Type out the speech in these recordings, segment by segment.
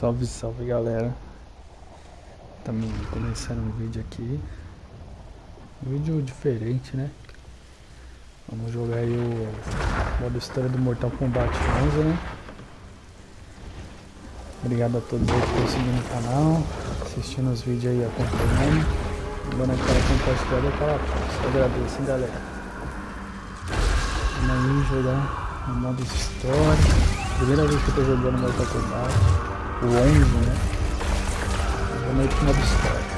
Salve, salve galera. Estamos começando um vídeo aqui. Um vídeo diferente, né? Vamos jogar aí o modo história do Mortal Kombat 11, né? Obrigado a todos aí que estão seguindo o canal, assistindo os vídeos aí, acompanhando. Dando aquela compartilhada, aquela força. Agradeço, hein, galera. Vamos aí jogar o modo história. Primeira vez que eu tô jogando Mortal Kombat. O 11, né? Vamos aí pro modo história.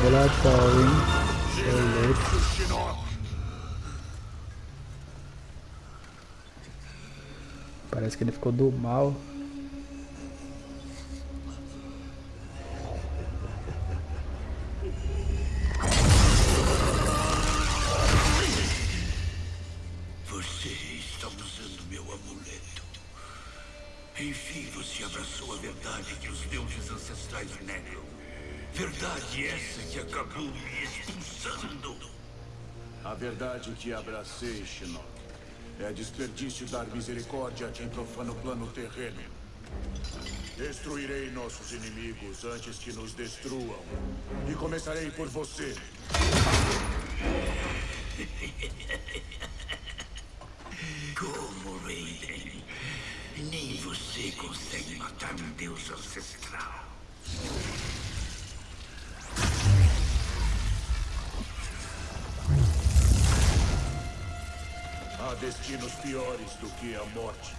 Sou louco. Shinnok, Parece que ele ficou do mal. Verdade que abracei, Shinnok, é desperdício dar misericórdia a quem profana o plano terreno. Destruirei nossos inimigos antes que nos destruam. E começarei por você. Como, Raiden? Nem você consegue matar um deus ancestral. Destinos piores do que a morte.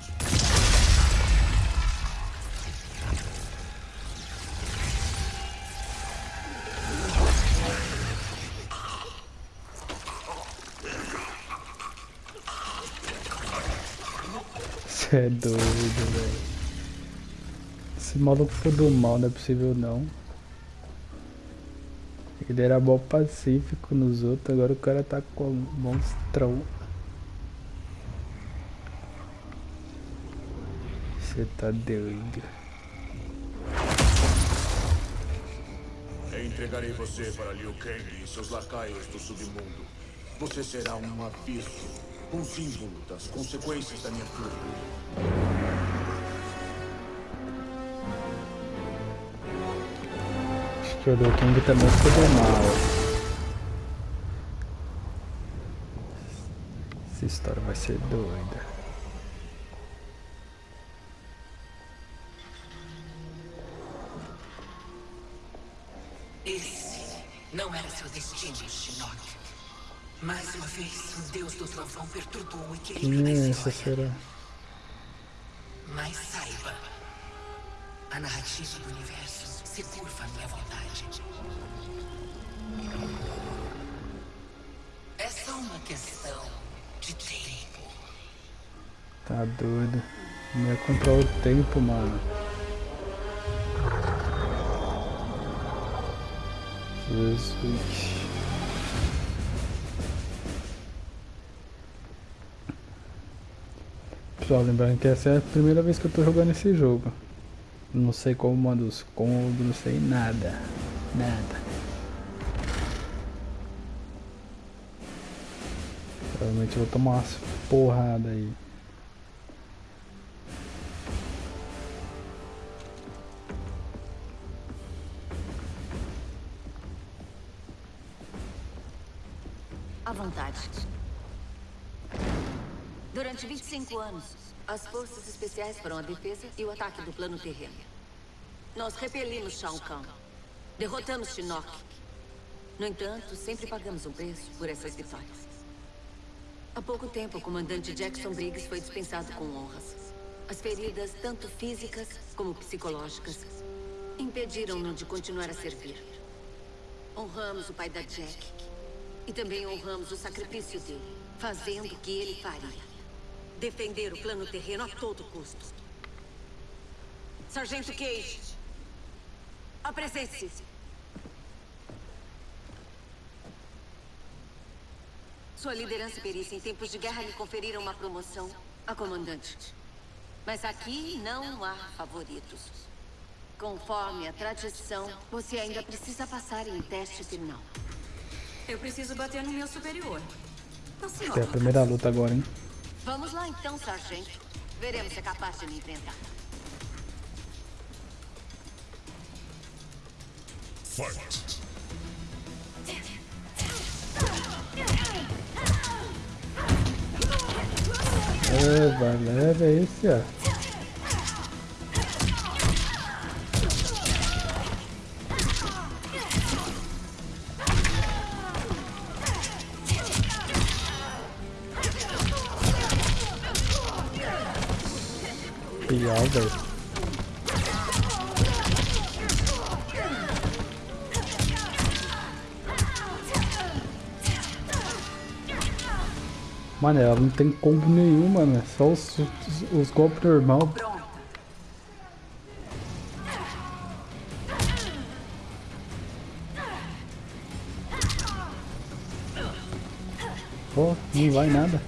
Você é doido, velho. Esse maluco foi do mal, não é possível não. Ele era bom pacífico nos outros, agora o cara tá com um monstrão. Você tá doido. Entregarei você para Liu Kang e seus lacaios do submundo. Você será um aviso, um símbolo das consequências da minha fúria. Acho que o Liu Kang também foi do mal. Essa história vai ser doida. Mais uma vez, o deus do trovão perturbou o equilíbrio Quem é da essa história. será? Mas saiba, a narrativa do universo se curva à minha vontade. É só uma questão de tempo. Tá doido. Não ia comprar o tempo, mano. Jesus. Pessoal, lembrando que essa é a primeira vez que eu tô jogando esse jogo. Não sei como manda os combos, não sei nada. Nada. Provavelmente vou tomar umas porradas aí. À vontade. Durante 25 anos, as forças especiais foram a defesa e o ataque do plano terreno. Nós repelimos Shao Kahn. Derrotamos Shinnok. No entanto, sempre pagamos um preço por essas vitórias. Há pouco tempo, o comandante Jackson Briggs foi dispensado com honras. As feridas, tanto físicas como psicológicas, impediram-no de continuar a servir. Honramos o pai da Jack. E também honramos o sacrifício dele, fazendo o que ele faria. Defender o plano terreno a todo custo. Sargento Cage, apresente-se. Sua liderança e perícia em tempos de guerra lhe conferiram uma promoção a comandante. Mas aqui não há favoritos. Conforme a tradição, você ainda precisa passar em um teste final. Eu preciso bater no meu superior. A Essa é a primeira luta agora, hein? Vamos lá então, sargento. Veremos se é capaz de me enfrentar. Fight! É, vai, leva esse, ó. Real, velho. Mano, ela não tem combo nenhum, mano. É só os, os, os golpes normal. Pô, não vai nada.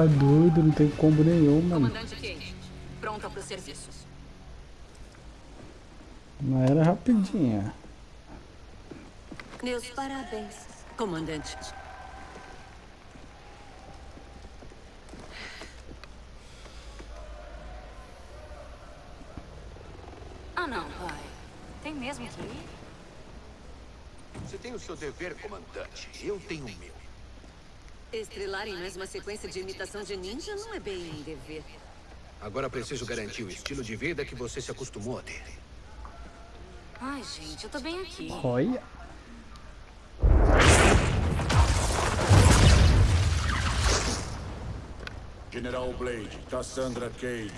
Tá doido, não tem combo nenhum, mano. Comandante pronta para o serviço. Não era rapidinha. Meus parabéns, comandante. Ah, não, pai. Tem mesmo que ir? Você tem o seu dever, comandante. Eu tenho o meu. Estrelar em mais uma sequência de imitação de ninja não é bem um dever. Agora preciso garantir o estilo de vida que você se acostumou a ter. Ai, gente, eu tô bem aqui. Olha. General Blade, Cassandra Cage.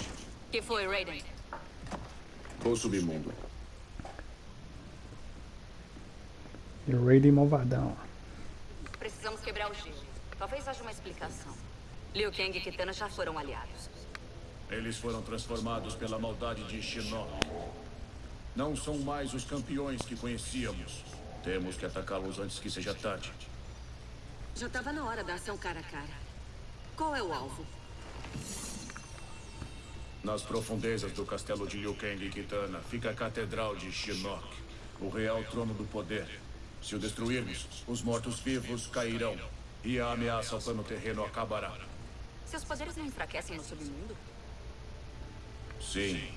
que foi, Raiden? O submundo. E o Raiden malvadão. Precisamos quebrar o gelo. Talvez haja uma explicação. Liu Kang e Kitana já foram aliados. Eles foram transformados pela maldade de Shinnok. Não são mais os campeões que conhecíamos. Temos que atacá-los antes que seja tarde. Já estava na hora da ação cara a cara. Qual é o alvo? Nas profundezas do castelo de Liu Kang e Kitana fica a Catedral de Shinnok, o real trono do poder. Se o destruirmos, os mortos-vivos cairão e a ameaça ao plano terreno acabará. Seus poderes não enfraquecem no submundo? Sim,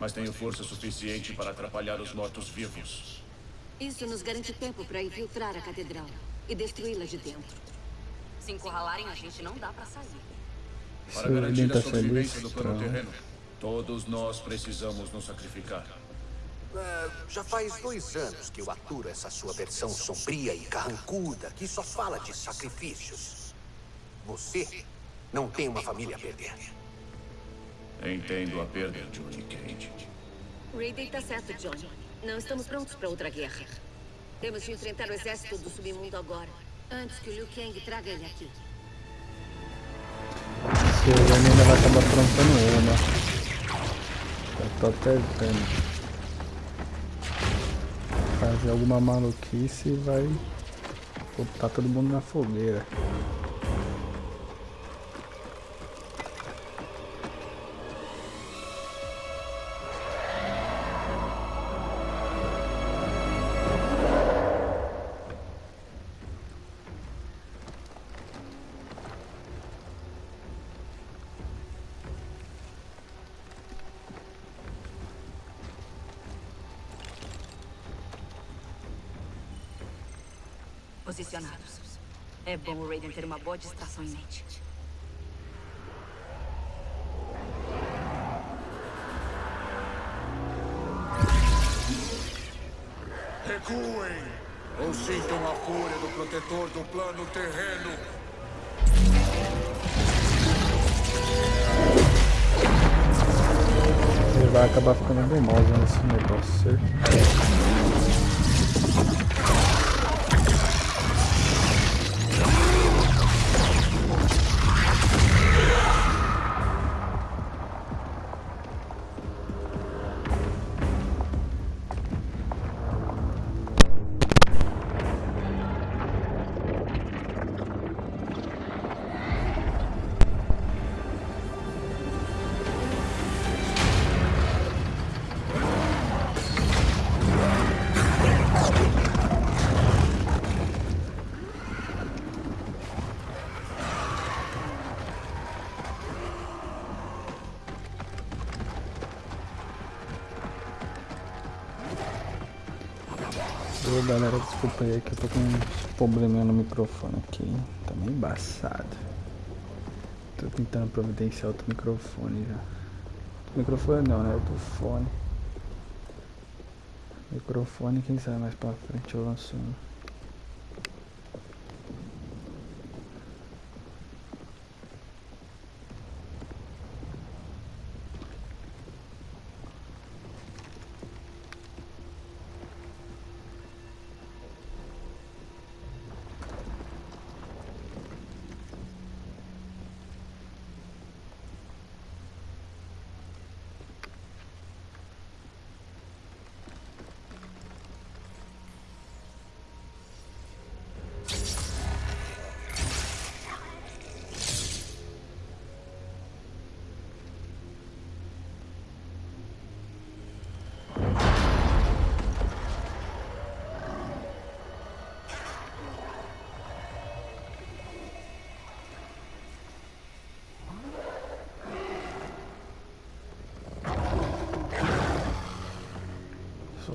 mas tenho força suficiente para atrapalhar os mortos-vivos. Isso nos garante tempo para infiltrar a catedral e destruí-la de dentro. Se encurralarem a gente, não dá pra sair. Para garantir a sobrevivência do plano terreno, todos nós precisamos nos sacrificar. Ah, já faz dois anos que eu aturo essa sua versão sombria e carrancuda que só fala de sacrifícios. Você não tem uma família a perder. Entendo a perda, Johnny Cage. Raiden tá certo, John. Não estamos prontos para outra guerra. Temos de enfrentar o exército do submundo agora, antes que o Liu Kang traga ele aqui. Se o Raiden ainda vai acabar aprontando uma. Eu tô até vendo. Fazer alguma maluquice e vai botar todo mundo na fogueira. Posicionados. É bom o Raiden ter uma boa distração em mente. Recuem! Ou sintam a fúria do protetor do plano terreno. Ele vai acabar ficando bem mal usando esse negócio, certo? Galera, desculpa aí que eu tô com um probleminha no microfone aqui. Tá meio embaçado. Tô tentando providenciar outro microfone já. Microfone não, né? Outro fone. Microfone, quem sabe mais pra frente eu lanço um.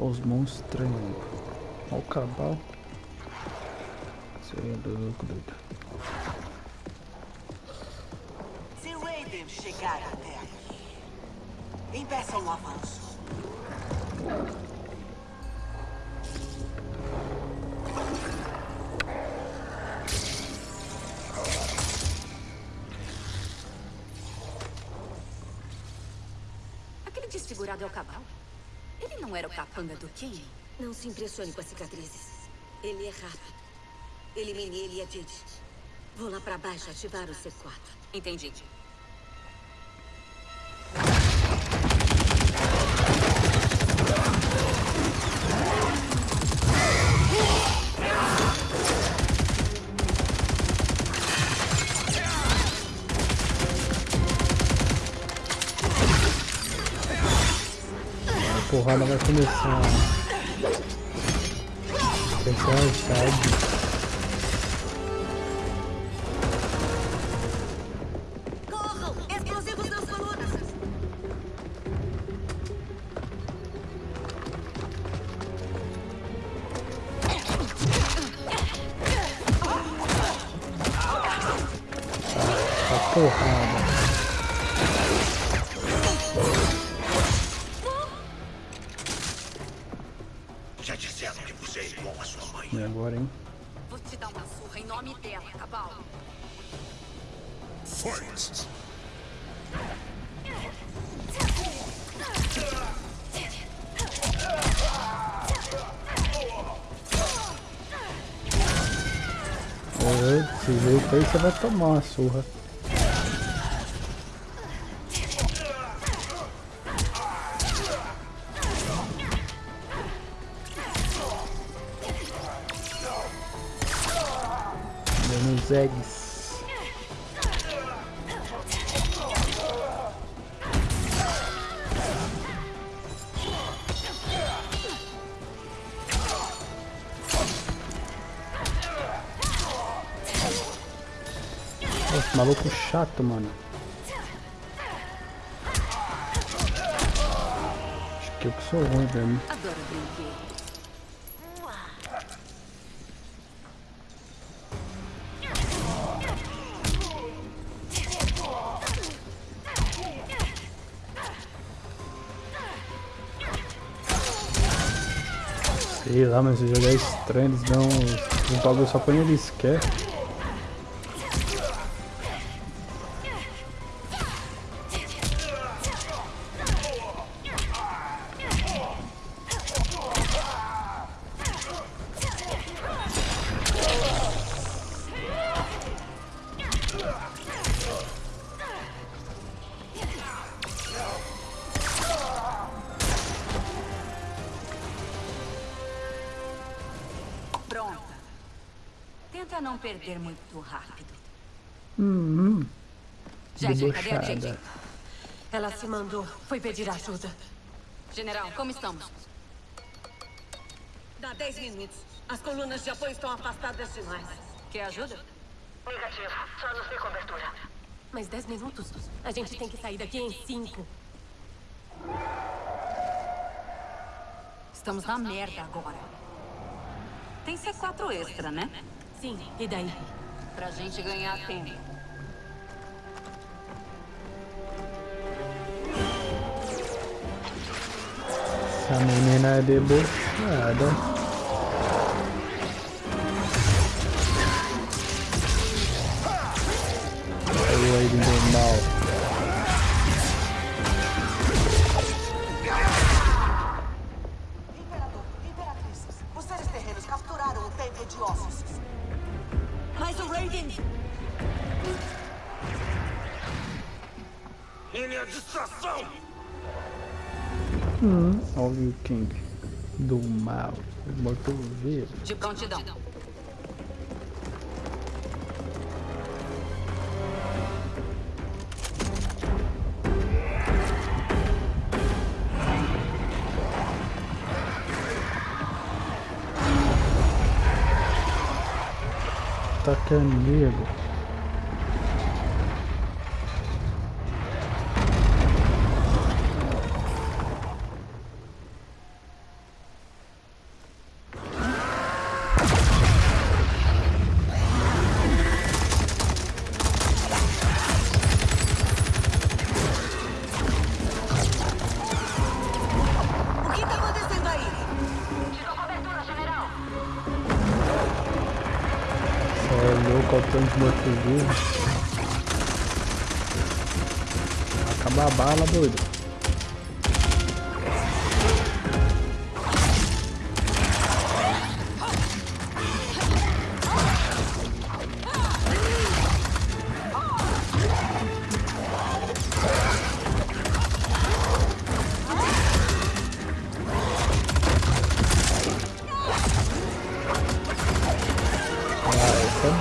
Os monstros aí. Olha o cabal. Você é louco, doido. Se Raiden chegar até aqui, impeça um avanço. Aquele desfigurado é o Cabal? Não era o capanga do King? Não se impressione com as cicatrizes. Ele é rápido. Elimine ele e a Didi. Vou lá pra baixo ativar o C4. Entendi. Porrada vai começar. Começar tarde. Corram! Você vai tomar uma surra. Dando eggs. Maluco chato, mano. Acho que eu que sou ruim mesmo. Sei lá, mas esse jogo é estranho, eles dão um bagulho só quando eles querem. Não perder muito rápido. Hum, Gente, cadê a gente? Ela se mandou. Foi pedir ajuda. General, como estamos? Dá 10 minutos. As colunas de apoio estão afastadas demais. Quer ajuda? Negativo. Só nos dê cobertura. Mais 10 minutos? A gente tem que sair daqui em 5. Estamos na merda agora. Tem C4 extra, né? Sim, e daí? Pra gente ganhar tempo. Essa menina é debochada. Aí do mal. King. Do mal. Morto-vivo. De prontidão. Tá amigo.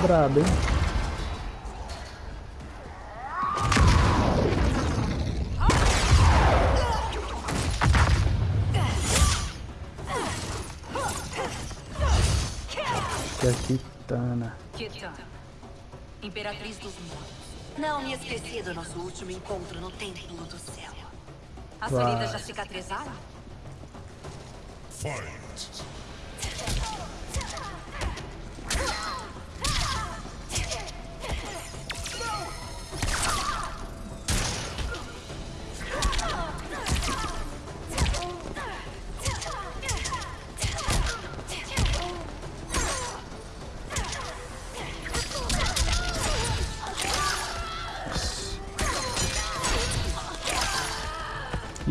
Brabo, hein? Que é a Kitana. Kitana. Imperatriz dos Mortos. Não me esqueci do nosso último encontro no Templo do Céu. As feridas já cicatrizaram?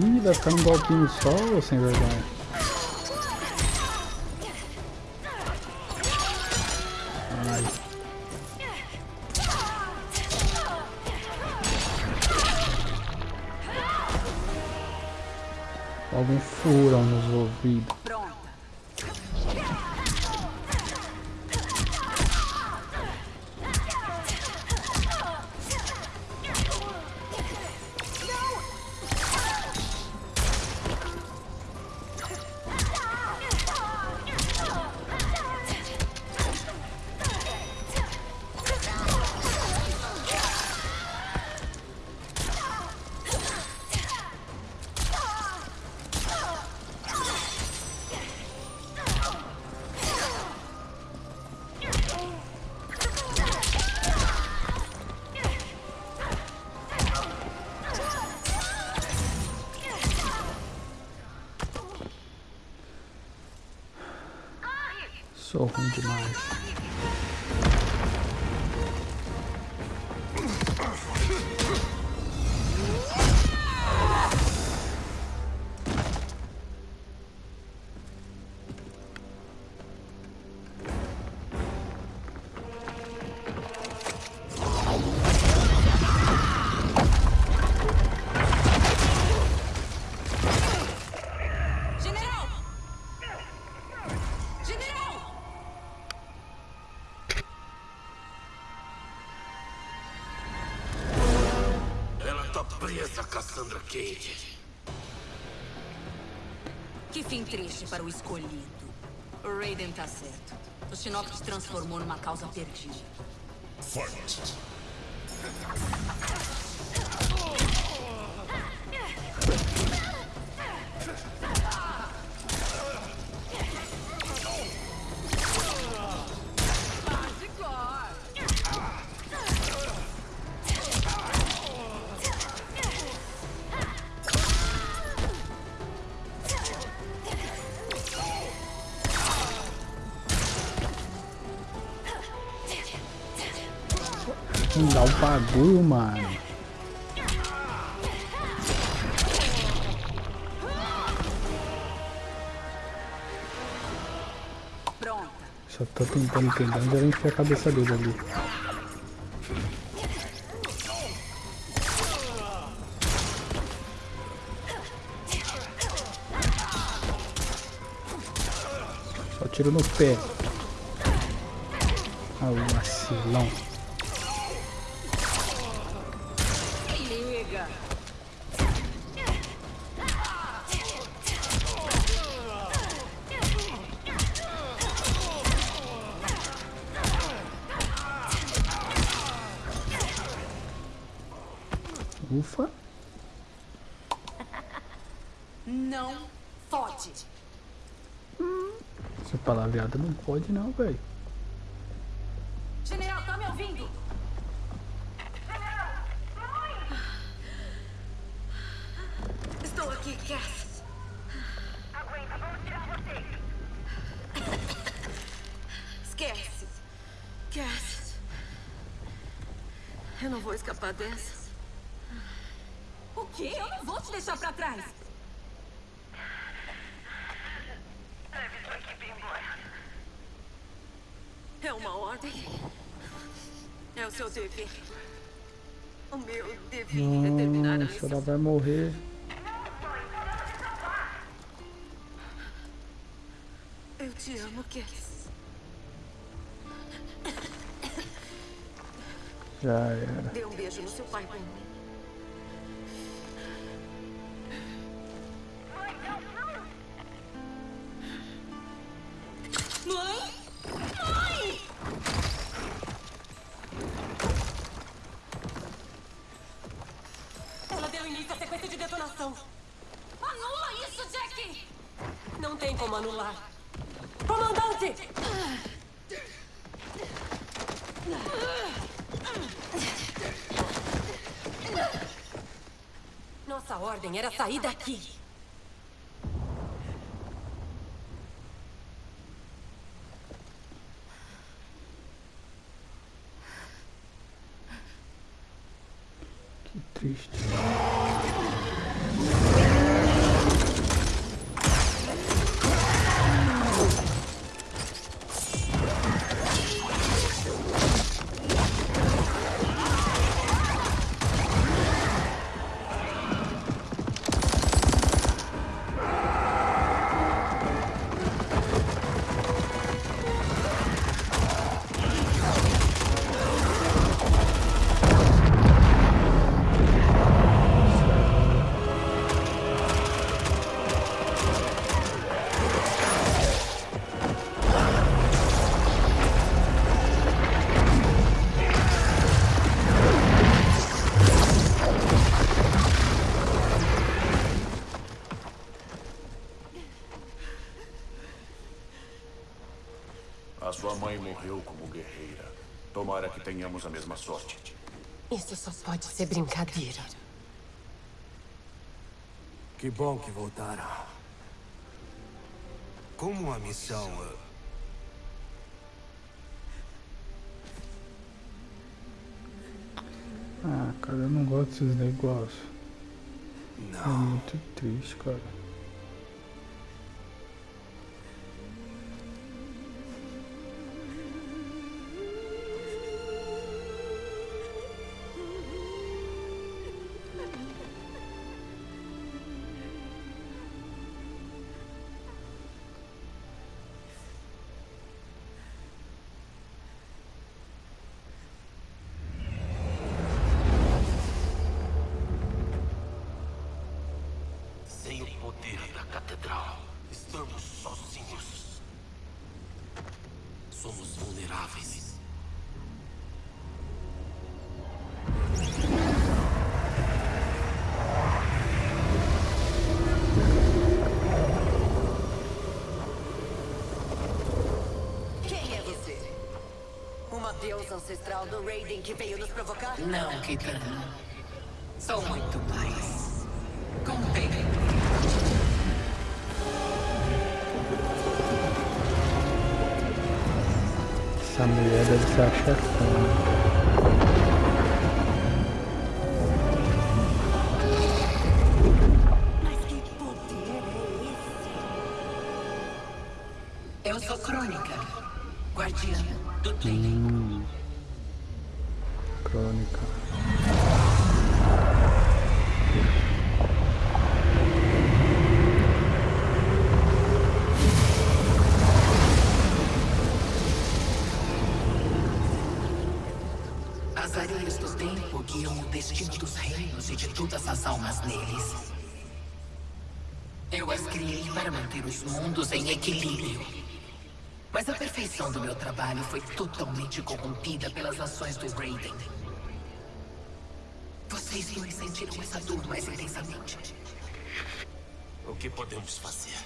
Ih, vai ficar num golpinho só ou sem vergonha? Ai. Algum furão nos ouvidos. Pronta. Sou ruim demais. Que fim triste para o escolhido. O Raiden tá certo. O Shinnok te transformou numa causa perdida. Fight. Bagulho, mano. Só tô tentando entender onde a gente a cabeça dele ali. Só tiro no pé. Ah, o vacilão. Pode não, velho. General, tá me ouvindo? Estou aqui, Cass. Aguenta, vamos tirar você. Esquece. Cass. Eu não vou escapar dessa. O quê? Eu não vou te deixar pra trás. É uma ordem. É o seu dever. O meu terminar Nossa, antes. ela vai morrer. Eu te amo, Cass. Já era. Dê um beijo no seu pai pra mim. Anula isso, Jack! Não tem como anular. Comandante! Nossa ordem era sair daqui. tenhamos a mesma sorte. Isso só pode ser brincadeira. Que bom que voltaram. Como a missão... Eh? Ah, cara, eu não gosto desses negócios. É não. É muito triste, cara. Catedral, estamos sozinhos. Somos vulneráveis. Quem é você? Uma deusa ancestral do Raiden que veio nos provocar? Não, Kitana. Sou muito mais. Essa mulher deve ser a chefona. Perfeição do meu trabalho foi totalmente corrompida pelas ações do Raiden. Vocês dois sentiram essa dor mais intensamente. O que podemos fazer?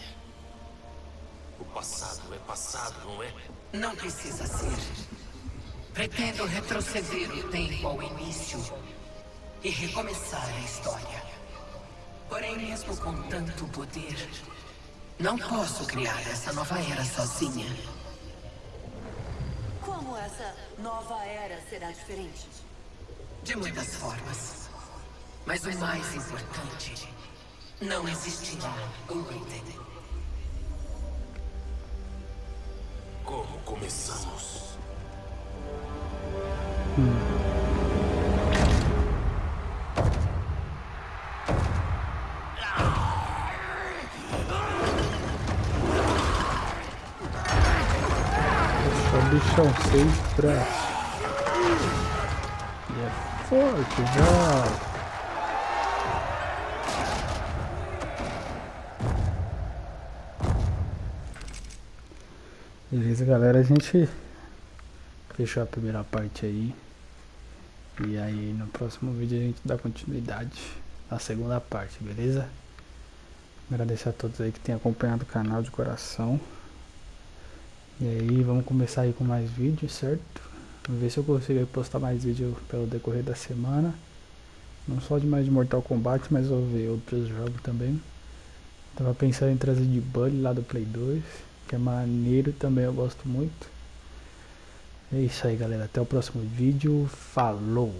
O passado é passado, não é? Não precisa ser. Pretendo retroceder o tempo ao início e recomeçar a história. Porém, mesmo com tanto poder, não posso criar essa nova era sozinha. Essa nova era será diferente? De muitas formas. Mas o mais importante, não existirá o Raiden. Como começamos? Só bichão, seis braços. E é forte, já. Beleza, galera, a gente fechou a primeira parte aí. E aí no próximo vídeo a gente dá continuidade na segunda parte, beleza? Agradecer a todos aí que têm acompanhado o canal de coração. E aí vamos começar aí com mais vídeos, certo? Vamos ver se eu consigo postar mais vídeo pelo decorrer da semana. Não só de mais de Mortal Kombat, mas vou ver outros jogos também. Tava pensando em trazer de Bully lá do Play 2, que é maneiro também, eu gosto muito. É isso aí galera, até o próximo vídeo, falou!